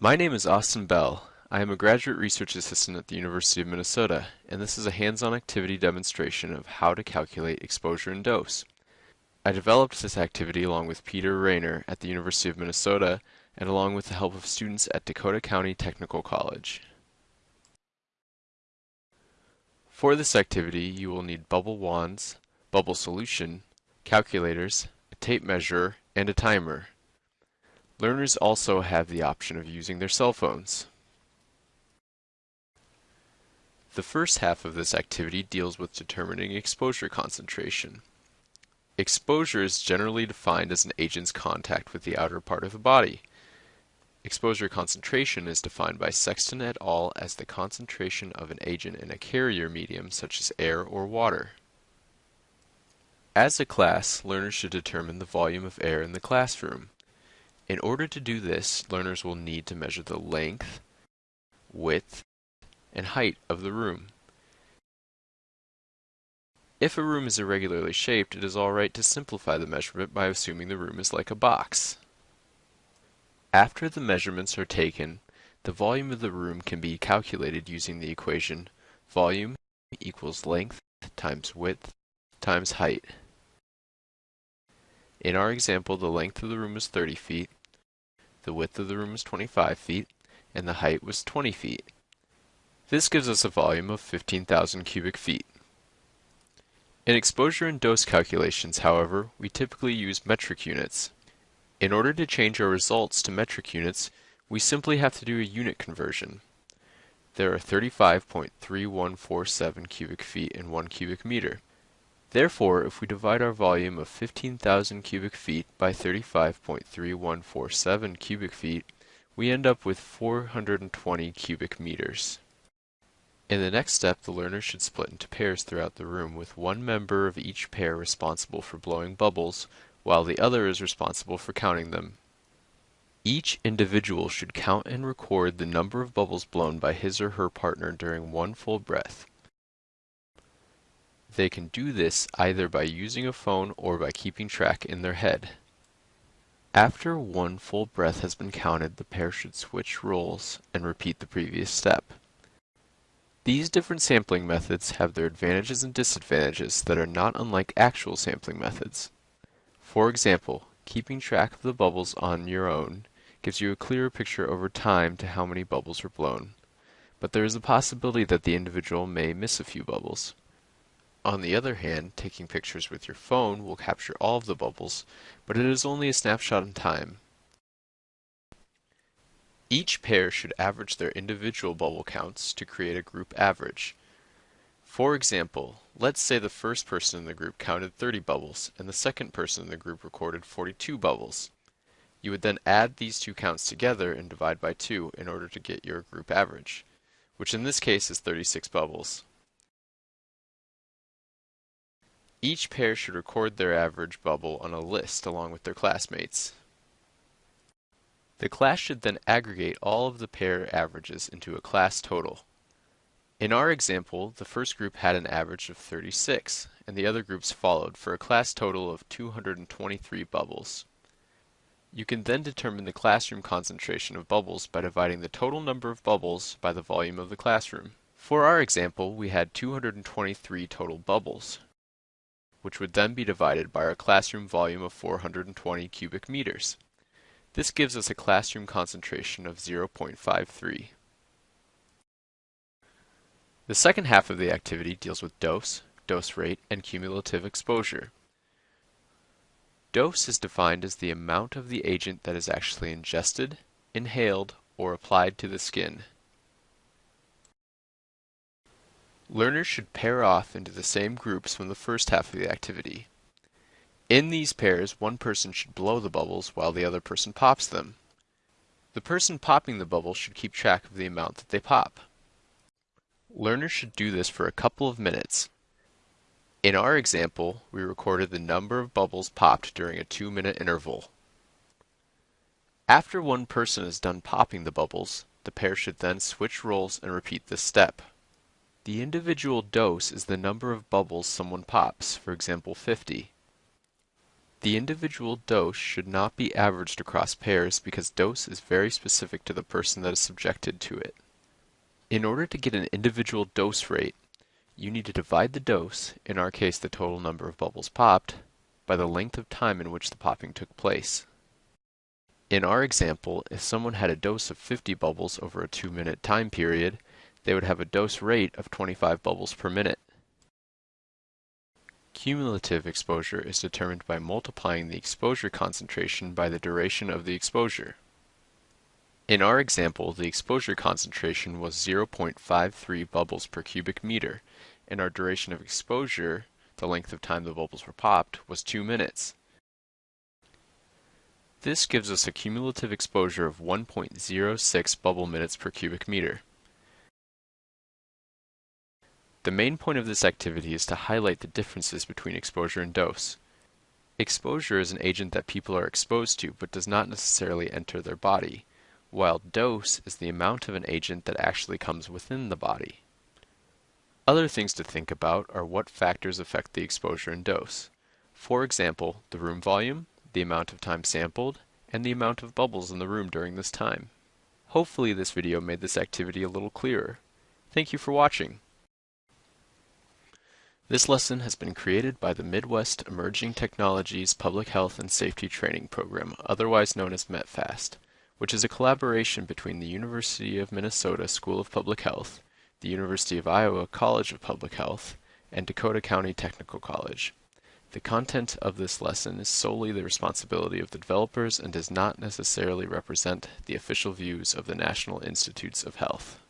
My name is Austin Bell. I am a graduate research assistant at the University of Minnesota, and this is a hands-on activity demonstration of how to calculate exposure and dose. I developed this activity along with Peter Raynor at the University of Minnesota and along with the help of students at Dakota County Technical College. For this activity, you will need bubble wands, bubble solution, calculators, a tape measure, and a timer. Learners also have the option of using their cell phones. The first half of this activity deals with determining exposure concentration. Exposure is generally defined as an agent's contact with the outer part of a body. Exposure concentration is defined by Sexton et al. as the concentration of an agent in a carrier medium such as air or water. As a class, learners should determine the volume of air in the classroom. In order to do this, learners will need to measure the length, width, and height of the room. If a room is irregularly shaped, it is alright to simplify the measurement by assuming the room is like a box. After the measurements are taken, the volume of the room can be calculated using the equation volume equals length times width times height. In our example, the length of the room was 30 feet, the width of the room was 25 feet, and the height was 20 feet. This gives us a volume of 15,000 cubic feet. In exposure and dose calculations, however, we typically use metric units. In order to change our results to metric units, we simply have to do a unit conversion. There are 35.3147 cubic feet in 1 cubic meter. Therefore, if we divide our volume of 15,000 cubic feet by 35.3147 cubic feet, we end up with 420 cubic meters. In the next step, the learner should split into pairs throughout the room with one member of each pair responsible for blowing bubbles, while the other is responsible for counting them. Each individual should count and record the number of bubbles blown by his or her partner during one full breath. They can do this either by using a phone or by keeping track in their head. After one full breath has been counted, the pair should switch roles and repeat the previous step. These different sampling methods have their advantages and disadvantages that are not unlike actual sampling methods. For example, keeping track of the bubbles on your own gives you a clearer picture over time to how many bubbles were blown, but there is a possibility that the individual may miss a few bubbles. On the other hand, taking pictures with your phone will capture all of the bubbles, but it is only a snapshot in time. Each pair should average their individual bubble counts to create a group average. For example, let's say the first person in the group counted 30 bubbles and the second person in the group recorded 42 bubbles. You would then add these two counts together and divide by 2 in order to get your group average, which in this case is 36 bubbles. Each pair should record their average bubble on a list along with their classmates. The class should then aggregate all of the pair averages into a class total. In our example, the first group had an average of 36, and the other groups followed for a class total of 223 bubbles. You can then determine the classroom concentration of bubbles by dividing the total number of bubbles by the volume of the classroom. For our example, we had 223 total bubbles, which would then be divided by our classroom volume of 420 cubic meters. This gives us a classroom concentration of 0.53. The second half of the activity deals with dose, dose rate, and cumulative exposure. Dose is defined as the amount of the agent that is actually ingested, inhaled, or applied to the skin. Learners should pair off into the same groups from the first half of the activity. In these pairs, one person should blow the bubbles while the other person pops them. The person popping the bubbles should keep track of the amount that they pop. Learners should do this for a couple of minutes. In our example, we recorded the number of bubbles popped during a two-minute interval. After one person is done popping the bubbles, the pair should then switch roles and repeat this step. The individual dose is the number of bubbles someone pops, for example 50. The individual dose should not be averaged across pairs because dose is very specific to the person that is subjected to it. In order to get an individual dose rate, you need to divide the dose, in our case the total number of bubbles popped, by the length of time in which the popping took place. In our example, if someone had a dose of 50 bubbles over a 2 minute time period, they would have a dose rate of 25 bubbles per minute. Cumulative exposure is determined by multiplying the exposure concentration by the duration of the exposure. In our example, the exposure concentration was 0.53 bubbles per cubic meter, and our duration of exposure, the length of time the bubbles were popped, was 2 minutes. This gives us a cumulative exposure of 1.06 bubble minutes per cubic meter. The main point of this activity is to highlight the differences between exposure and dose. Exposure is an agent that people are exposed to but does not necessarily enter their body, while dose is the amount of an agent that actually comes within the body. Other things to think about are what factors affect the exposure and dose. For example, the room volume, the amount of time sampled, and the amount of bubbles in the room during this time. Hopefully this video made this activity a little clearer. Thank you for watching. This lesson has been created by the Midwest Emerging Technologies Public Health and Safety Training Program, otherwise known as METPHAST, which is a collaboration between the University of Minnesota School of Public Health, the University of Iowa College of Public Health, and Dakota County Technical College. The content of this lesson is solely the responsibility of the developers and does not necessarily represent the official views of the National Institutes of Health.